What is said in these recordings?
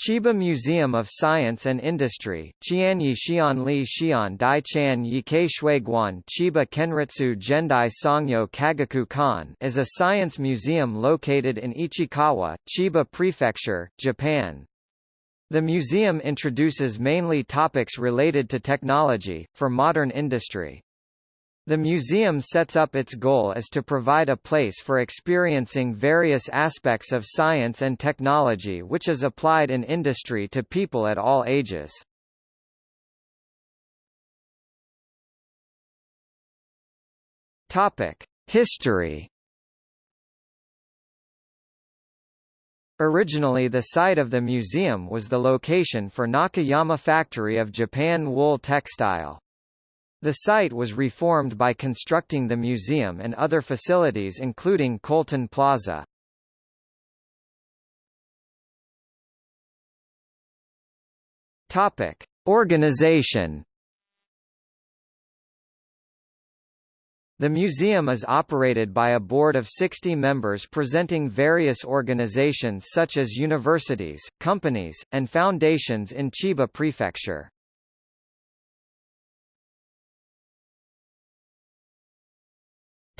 Chiba Museum of Science and Industry Qianyi Xianli Xian Dai Chan Yikei Shuiguan Chiba Kenritsu Gendai Sangyo Kagaku Kan is a science museum located in Ichikawa, Chiba Prefecture, Japan. The museum introduces mainly topics related to technology, for modern industry. The museum sets up its goal as to provide a place for experiencing various aspects of science and technology which is applied in industry to people at all ages. History Originally the site of the museum was the location for Nakayama Factory of Japan Wool Textile. The site was reformed by constructing the museum and other facilities including Colton Plaza. Topic: Organization The museum is operated by a board of 60 members presenting various organizations such as universities, companies, and foundations in Chiba Prefecture.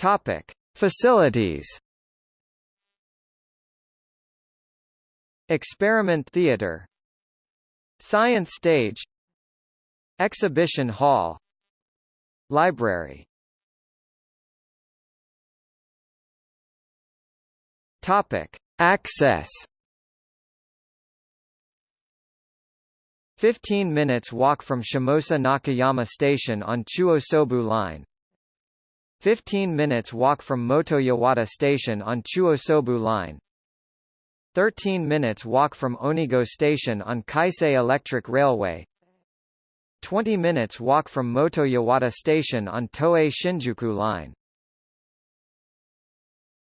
Topic: Facilities. Experiment Theater Science Stage Exhibition Hall Library Topic: Access 15 minutes walk from Shimosa Nakayama Station on Chuo-Sobu Line 15 minutes walk from Motoyawata Station on Chuo-Sobu Line. 13 minutes walk from Onigoe Station on Keisei Electric Railway. 20 minutes walk from Motoyawata Station on Toei Shinjuku Line